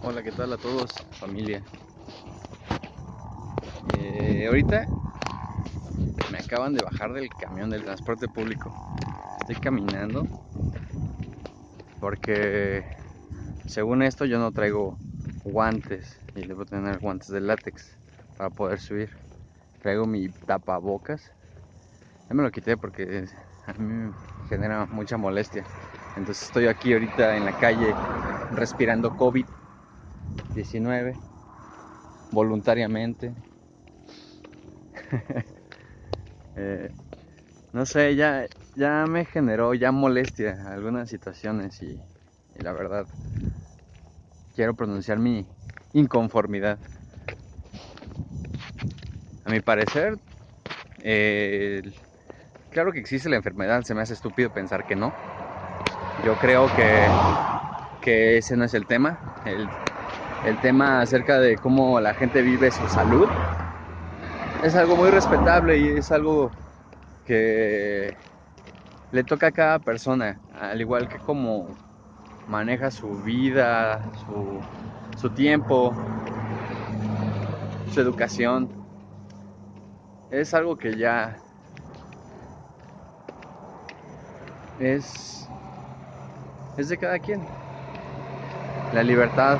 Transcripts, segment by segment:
Hola, ¿qué tal a todos, familia? Eh, ahorita me acaban de bajar del camión del transporte público. Estoy caminando porque según esto yo no traigo guantes y debo tener guantes de látex para poder subir. Traigo mi tapabocas. Ya me lo quité porque a mí me genera mucha molestia. Entonces estoy aquí ahorita en la calle respirando COVID 19 voluntariamente. Eh, no sé, ya, ya me generó ya molestia algunas situaciones y, la verdad quiero pronunciar mi inconformidad. A mi parecer, claro que existe la enfermedad, se me hace estúpido pensar que no. Yo creo que, que ese no es el tema. El tema acerca de cómo la gente vive su salud es algo muy respetable y es algo que le toca a cada persona, al igual que cómo maneja su vida, su, su tiempo, su educación. Es algo que ya es, es de cada quien. La libertad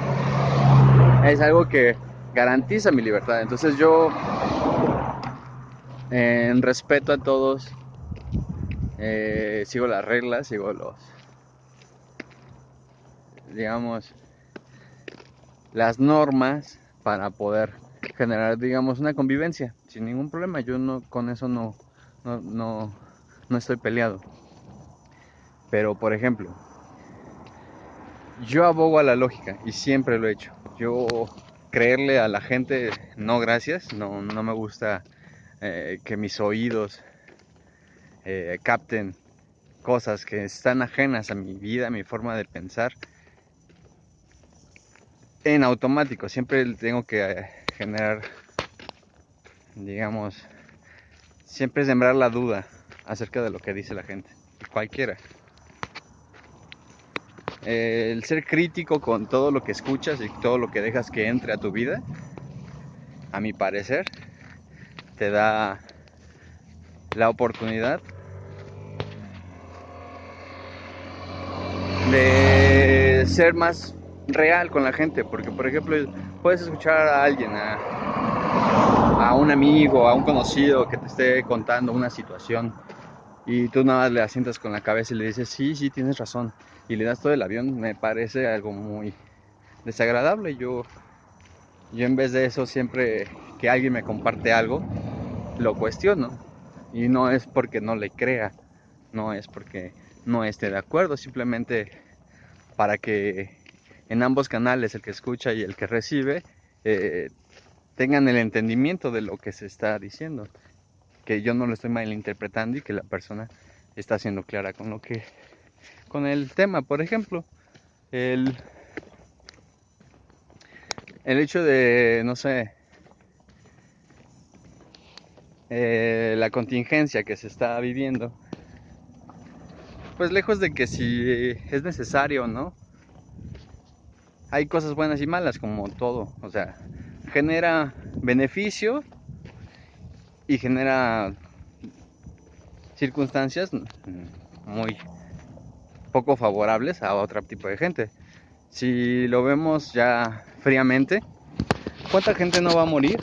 es algo que garantiza mi libertad. Entonces yo, en respeto a todos, eh, sigo las reglas, sigo los, digamos, las normas para poder generar, digamos, una convivencia sin ningún problema. Yo no, con eso no, no, no, no estoy peleado. Pero, por ejemplo, yo abogo a la lógica y siempre lo he hecho. Yo creerle a la gente, no gracias, no, no me gusta eh, que mis oídos eh, capten cosas que están ajenas a mi vida, a mi forma de pensar. En automático, siempre tengo que eh, generar, digamos, siempre sembrar la duda acerca de lo que dice la gente, cualquiera el ser crítico con todo lo que escuchas y todo lo que dejas que entre a tu vida, a mi parecer, te da la oportunidad de ser más real con la gente, porque por ejemplo puedes escuchar a alguien, a, a un amigo, a un conocido que te esté contando una situación y tú nada le asientas con la cabeza y le dices, sí, sí, tienes razón y le das todo el avión, me parece algo muy desagradable. Yo, yo en vez de eso, siempre que alguien me comparte algo, lo cuestiono. Y no es porque no le crea, no es porque no esté de acuerdo, simplemente para que en ambos canales, el que escucha y el que recibe, eh, tengan el entendimiento de lo que se está diciendo. Que yo no lo estoy malinterpretando y que la persona está siendo clara con lo que con el tema, por ejemplo, el, el hecho de, no sé, eh, la contingencia que se está viviendo, pues lejos de que si es necesario, ¿no? Hay cosas buenas y malas como todo, o sea, genera beneficio y genera circunstancias muy poco favorables a otro tipo de gente. Si lo vemos ya fríamente, ¿cuánta gente no va a morir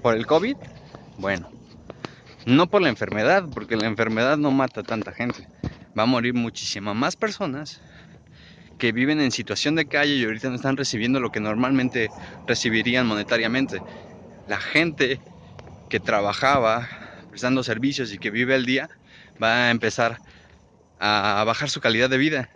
por el COVID? Bueno, no por la enfermedad, porque la enfermedad no mata a tanta gente. Va a morir muchísimas más personas que viven en situación de calle y ahorita no están recibiendo lo que normalmente recibirían monetariamente. La gente trabajaba prestando servicios y que vive al día va a empezar a bajar su calidad de vida.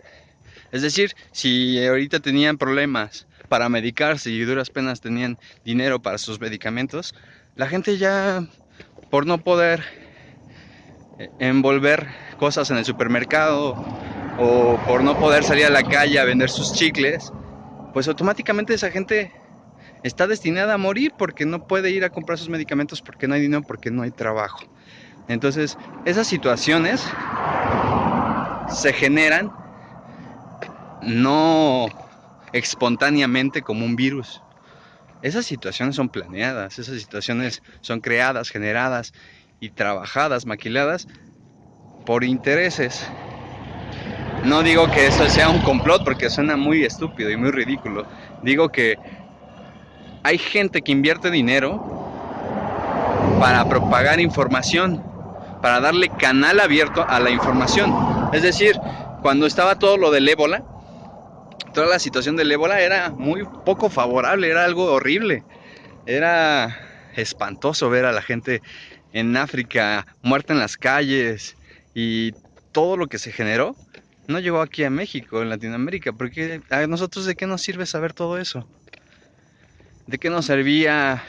Es decir, si ahorita tenían problemas para medicarse y duras penas tenían dinero para sus medicamentos, la gente ya por no poder eh, envolver cosas en el supermercado o por no poder salir a la calle a vender sus chicles, pues automáticamente esa gente está destinada a morir porque no puede ir a comprar sus medicamentos porque no hay dinero, porque no hay trabajo. Entonces, esas situaciones se generan no espontáneamente como un virus. Esas situaciones son planeadas, esas situaciones son creadas, generadas y trabajadas, maquiladas por intereses. No digo que eso sea un complot porque suena muy estúpido y muy ridículo. Digo que hay gente que invierte dinero para propagar información, para darle canal abierto a la información. Es decir, cuando estaba todo lo del ébola, toda la situación del ébola era muy poco favorable, era algo horrible. Era espantoso ver a la gente en África muerta en las calles y todo lo que se generó no llegó aquí a México, en Latinoamérica, porque a nosotros de qué nos sirve saber todo eso? ¿De qué nos servía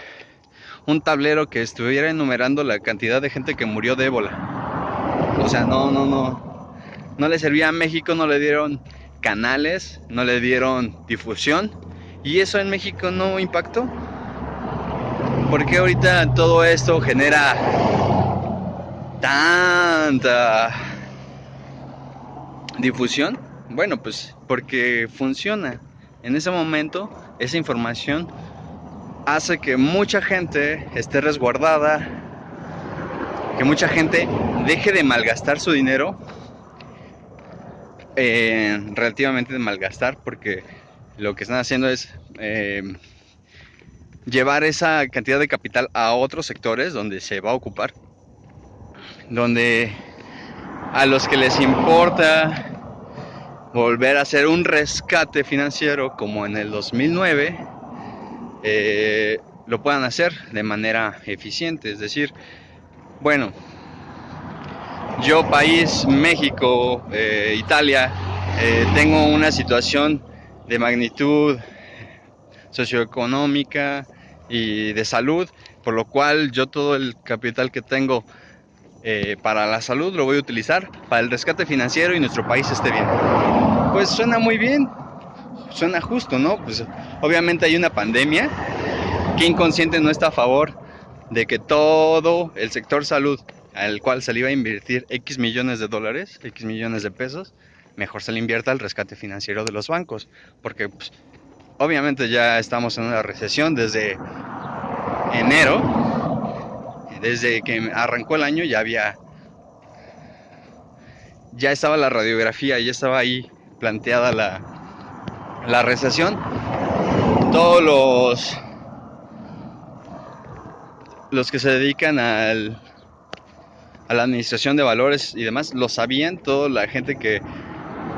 un tablero que estuviera enumerando la cantidad de gente que murió de ébola? O sea, no, no, no. No le servía a México, no le dieron canales, no le dieron difusión. Y eso en México no impactó. Porque ahorita todo esto genera tanta difusión? Bueno, pues porque funciona. En ese momento, esa información hace que mucha gente esté resguardada, que mucha gente deje de malgastar su dinero eh, relativamente de malgastar porque lo que están haciendo es eh, llevar esa cantidad de capital a otros sectores donde se va a ocupar, donde a los que les importa volver a hacer un rescate financiero como en el 2009, eh, lo puedan hacer de manera eficiente. Es decir, bueno, yo país, México, eh, Italia, eh, tengo una situación de magnitud socioeconómica y de salud, por lo cual yo todo el capital que tengo para la salud lo voy a utilizar para el rescate financiero y nuestro país esté bien. Pues suena muy bien, suena justo, ¿no? Pues obviamente hay una pandemia, que inconsciente no está a favor de que todo el sector salud al cual se le iba a invertir X millones de dólares, X millones de pesos, mejor se le invierta al rescate financiero de los bancos, porque pues, obviamente ya estamos en una recesión desde enero, desde que arrancó el año ya había, ya estaba la radiografía, ya estaba ahí planteada la, la recesión, todos los los que se dedican al a la administración de valores y demás, lo sabían, toda la gente que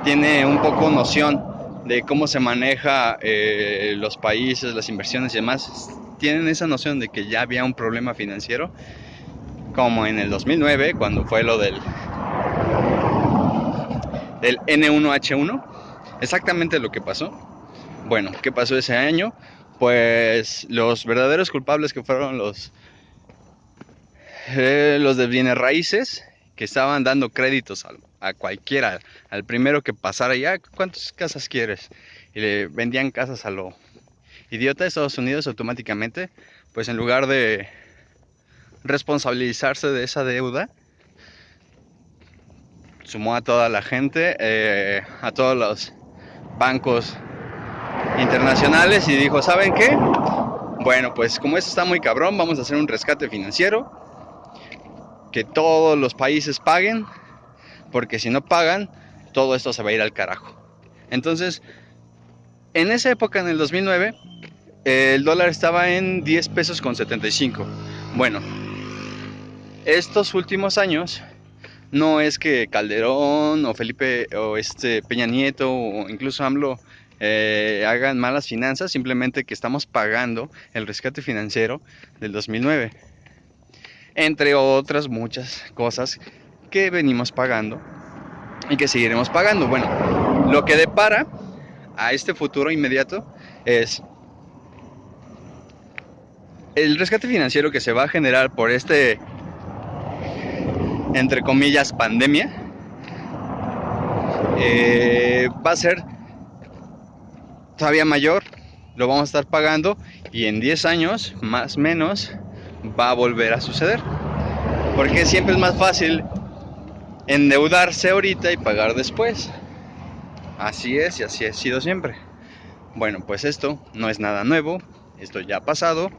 tiene un poco noción de cómo se maneja eh, los países, las inversiones y demás, tienen esa noción de que ya había un problema financiero, como en el 2009, cuando fue lo del, del N1H1, exactamente lo que pasó. Bueno, ¿qué pasó ese año? Pues los verdaderos culpables que fueron los eh, los de bienes raíces que estaban dando créditos a, cualquiera, al primero que pasara ya, ¿cuántas casas quieres? Y le vendían casas a lo idiota de Estados Unidos automáticamente, pues en lugar de responsabilizarse de esa deuda, sumó a toda la gente, eh, a todos los bancos internacionales y dijo, ¿saben qué? Bueno, pues como esto está muy cabrón, vamos a hacer un rescate financiero que todos los países paguen, porque si no pagan, todo esto se va a ir al carajo. Entonces, en esa época, en el 2009, el dólar estaba en 10 pesos con 75. Bueno, estos últimos años, no es que Calderón o Felipe o este Peña Nieto o incluso AMLO eh, hagan malas finanzas, simplemente que estamos pagando el rescate financiero del 2009 entre otras muchas cosas que venimos pagando y que seguiremos pagando. Bueno, lo que depara a este futuro inmediato es el rescate financiero que se va a generar por este, entre comillas, pandemia, eh, va a ser todavía mayor, lo vamos a estar pagando y en 10 años, más o menos, va a volver a suceder. Porque siempre es más fácil endeudarse ahorita y pagar después. Así es y así ha sido siempre. Bueno, pues esto no es nada nuevo, esto ya ha pasado.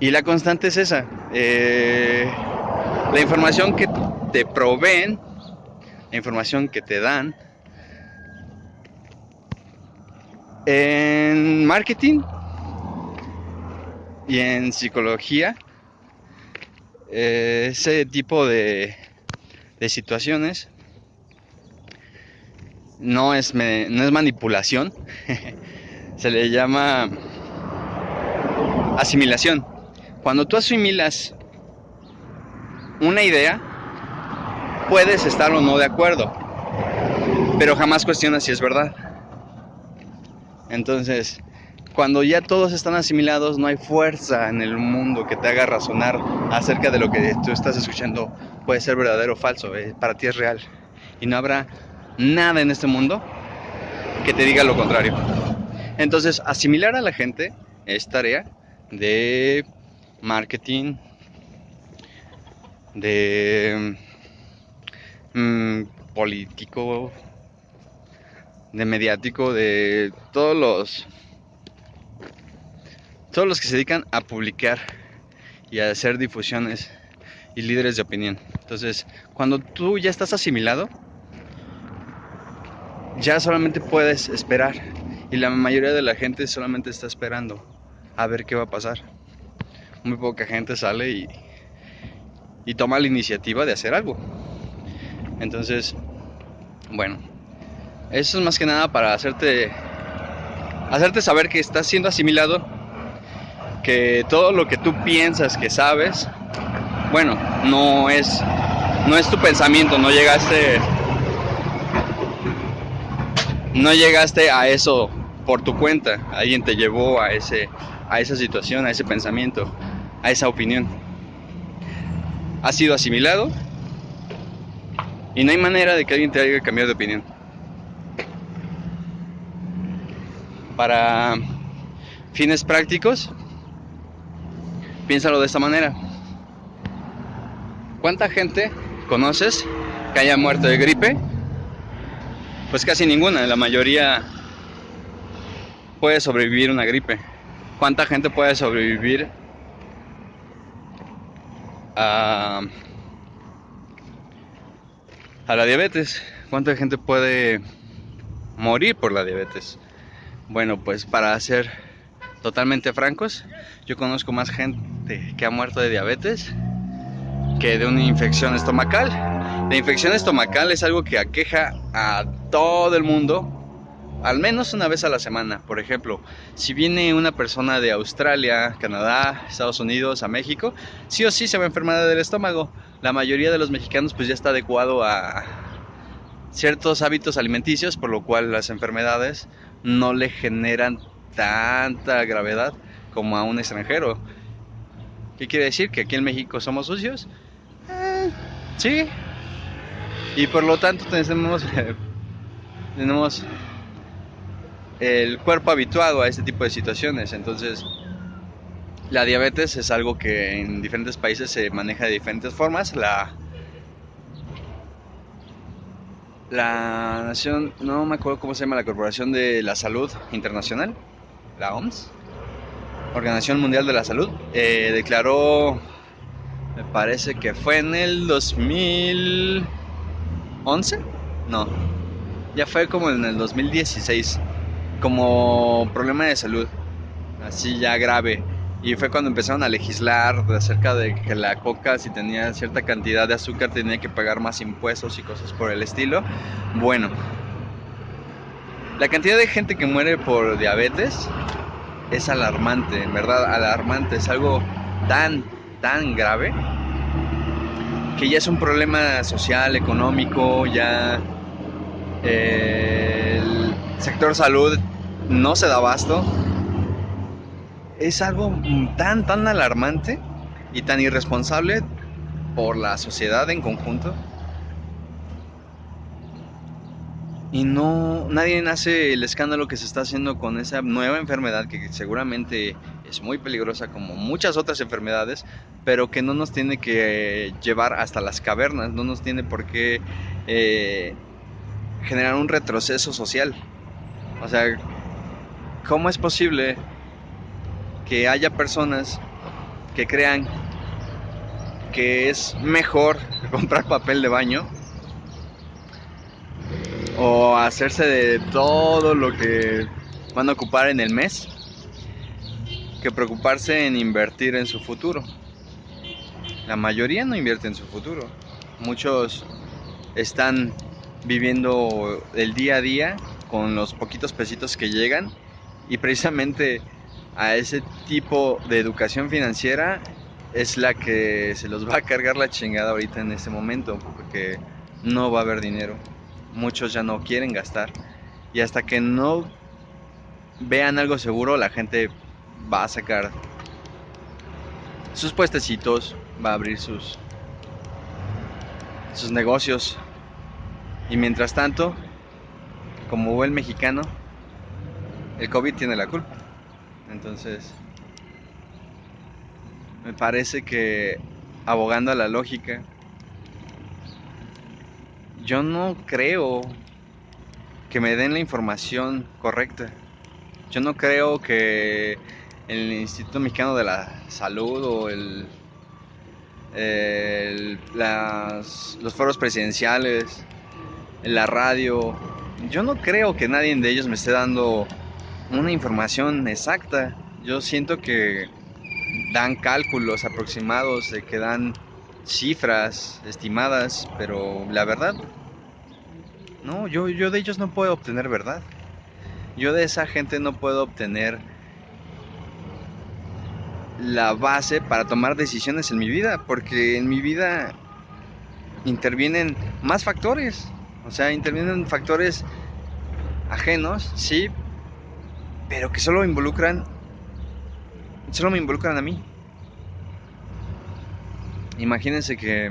Y la constante es esa. Eh, la información que te proveen, la información que te dan. En marketing y en psicología, eh, ese tipo de, de situaciones no es, no es manipulación, se le llama asimilación. Cuando tú asimilas una idea, puedes estar o no de acuerdo, pero jamás cuestionas si es verdad. Entonces, cuando ya todos están asimilados, no hay fuerza en el mundo que te haga razonar acerca de lo que tú estás escuchando puede ser verdadero o falso, eh, para ti es real. Y no habrá nada en este mundo que te diga lo contrario. Entonces, asimilar a la gente es tarea de marketing, de mm, político, de mediático, de todos los todos los que se dedican a publicar y a hacer difusiones y líderes de opinión. Entonces, cuando tú ya estás asimilado, ya solamente puedes esperar. Y la mayoría de la gente solamente está esperando a ver qué va a pasar. Muy poca gente sale y, y toma la iniciativa de hacer algo. Entonces, bueno, eso es más que nada para hacerte hacerte saber que estás siendo asimilado, que todo lo que tú piensas que sabes, bueno, no es no es tu pensamiento, no llegaste no llegaste a eso por tu cuenta, alguien te llevó a, ese, a esa situación, a ese pensamiento, a esa opinión. Ha sido asimilado y no hay manera de que alguien te haya cambiado de opinión. Para fines prácticos, piénsalo de esta manera. ¿Cuánta gente conoces que haya muerto de gripe pues casi ninguna, la mayoría puede sobrevivir una gripe. ¿Cuánta gente puede sobrevivir a, la diabetes? ¿Cuánta gente puede morir por la diabetes? Bueno, pues para ser totalmente francos, yo conozco más gente que ha muerto de diabetes que de una infección estomacal. La infección estomacal es algo que aqueja a todo el mundo al menos una vez a la semana. Por ejemplo, si viene una persona de Australia, Canadá, Estados Unidos a México, sí o sí se va a enfermar del estómago. La mayoría de los mexicanos pues ya está adecuado a ciertos hábitos alimenticios, por lo cual las enfermedades no le generan tanta gravedad como a un extranjero. ¿Qué quiere decir? ¿Que aquí en México somos sucios? Eh, sí. Y por lo tanto tenemos, tenemos el cuerpo habituado a este tipo de situaciones. Entonces, la diabetes es algo que en diferentes países se maneja de diferentes formas. La, la nación, no me acuerdo cómo se llama, la Corporación de la Salud Internacional, la OMS, Organización Mundial de la Salud, eh, declaró, me parece que fue en el 2011, no, ya fue como en el 2016, como problema de salud, así ya grave. Y fue cuando empezaron a legislar acerca de que la coca, si tenía cierta cantidad de azúcar, tenía que pagar más impuestos y cosas por el estilo. Bueno, la cantidad de gente que muere por diabetes es alarmante, en verdad, alarmante. Es algo tan, tan grave que ya es un problema social, económico, ya eh, el sector salud no se da abasto. Es algo tan, tan alarmante y tan irresponsable por la sociedad en conjunto y no nadie hace el escándalo que se está haciendo con esa nueva enfermedad que seguramente es muy peligrosa como muchas otras enfermedades, pero que no nos tiene que llevar hasta las cavernas, no nos tiene por qué eh, generar un retroceso social. O sea, ¿cómo es posible que haya personas que crean que es mejor comprar papel de baño o hacerse de todo lo que van a ocupar en el mes que preocuparse en invertir en su futuro. La mayoría no invierte en su futuro. Muchos están viviendo el día a día con los poquitos pesitos que llegan y precisamente a ese tipo de educación financiera es la que se los va a cargar la chingada ahorita en este momento porque no va a haber dinero. Muchos ya no quieren gastar y hasta que no vean algo seguro la gente va a sacar sus puestecitos, va a abrir sus sus negocios y mientras tanto, como buen mexicano, el COVID tiene la culpa. Entonces, me parece que abogando a la lógica, yo no creo que me den la información correcta. Yo no creo que el Instituto Mexicano de la Salud o el, los foros presidenciales, la radio, yo no creo que nadie de ellos me esté dando una información exacta. Yo siento que dan cálculos aproximados, de que dan cifras estimadas, pero la verdad, no, yo, yo de ellos no puedo obtener verdad. Yo de esa gente no puedo obtener la base para tomar decisiones en mi vida, porque en mi vida intervienen más factores, o sea, intervienen factores ajenos, sí, pero que solo involucran, solo me involucran a mí. Imagínense que,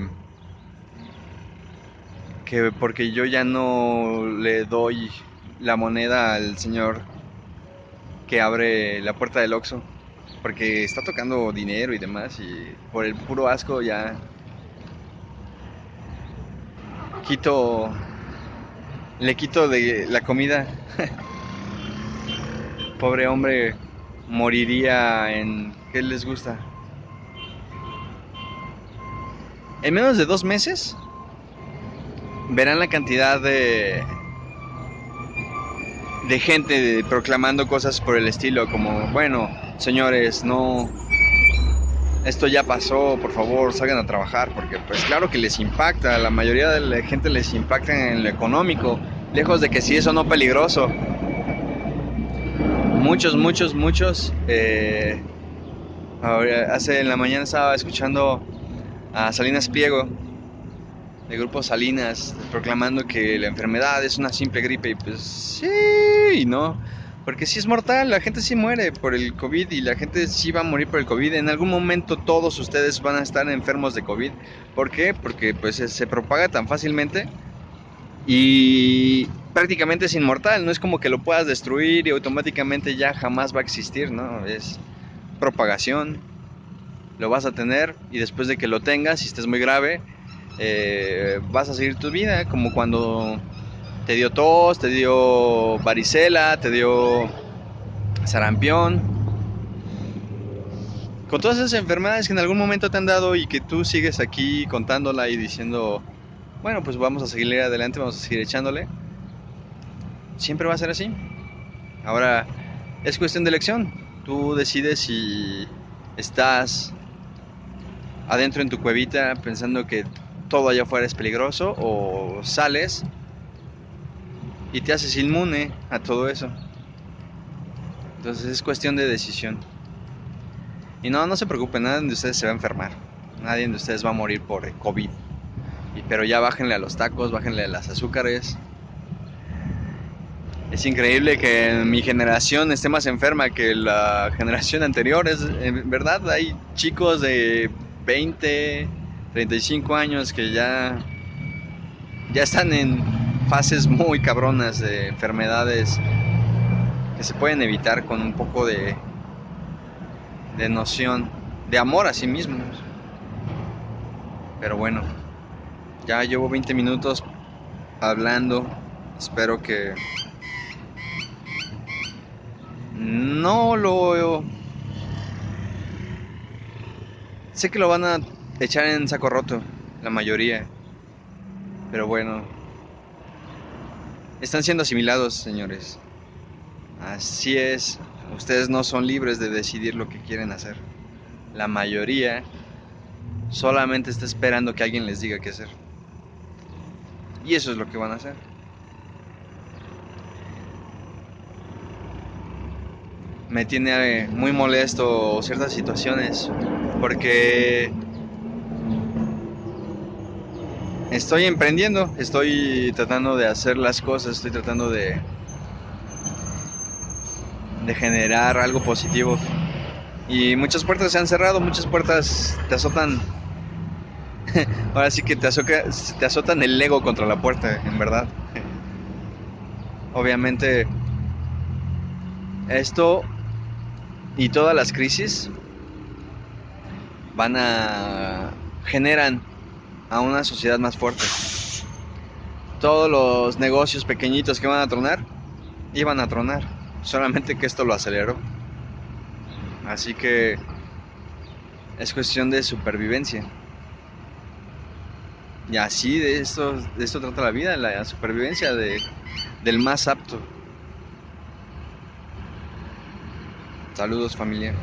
que porque yo ya no le doy la moneda al señor que abre la puerta del Oxxo, porque está tocando dinero y demás, y por el puro asco ya quito, le quito de la comida. pobre hombre moriría en... ¿Qué les gusta? En menos de dos meses verán la cantidad de de gente proclamando cosas por el estilo como bueno señores no esto ya pasó por favor salgan a trabajar porque pues claro que les impacta la mayoría de la gente les impacta en lo económico lejos de que si eso no peligroso muchos, muchos, muchos. Eh, hace en la mañana estaba escuchando a Salinas Pliego, del grupo Salinas, proclamando que la enfermedad es una simple gripe. Y pues sí, no. Porque si es mortal, la gente sí muere por el COVID y la gente sí va a morir por el COVID. En algún momento todos ustedes van a estar enfermos de COVID. ¿Por qué? Porque pues se propaga tan fácilmente y prácticamente es inmortal, no es como que lo puedas destruir y automáticamente ya jamás va a existir, ¿no? Es propagación, lo vas a tener y después de que lo tengas, si estés muy grave, eh, vas a seguir tu vida, como cuando te dio tos, te dio varicela, te dio sarampión, con todas esas enfermedades que en algún momento te han dado y que tú sigues aquí contándola y diciendo, bueno, pues vamos a seguir adelante, vamos a seguir echándole. Siempre va a ser así. Ahora, es cuestión de elección. Tú decides si estás adentro en tu cuevita pensando que todo allá afuera es peligroso o sales y te haces inmune a todo eso. Entonces es cuestión de decisión. Y no, no se preocupen, nadie de ustedes se va a enfermar. Nadie de ustedes va a morir por COVID pero ya bájenle a los tacos, bájenle a las azúcares. Es increíble que mi generación esté más enferma que la generación anterior. Es en verdad hay chicos de 20, 35 años que ya ya están en fases muy cabronas de enfermedades que se pueden evitar con un poco de de noción, de amor a sí mismos. Pero bueno, ya llevo 20 minutos hablando. Espero que no lo... Sé que lo van a echar en saco roto, la mayoría. Pero bueno. Están siendo asimilados, señores. Así es. Ustedes no son libres de decidir lo que quieren hacer. La mayoría solamente está esperando que alguien les diga qué hacer. Y eso es lo que van a hacer. Me tiene muy molesto ciertas situaciones porque estoy emprendiendo, estoy tratando de hacer las cosas, estoy tratando de de generar algo positivo. Y muchas puertas se han cerrado, muchas puertas te azotan. Ahora sí que te, te azotan el ego contra la puerta, en verdad. Obviamente, esto y todas las crisis van a generan a una sociedad más fuerte. Todos los negocios pequeñitos que van a tronar, iban a tronar. Solamente que esto lo aceleró. Así que es cuestión de supervivencia. Y así de esto, de esto trata la vida, la supervivencia de, del más apto. Saludos familia.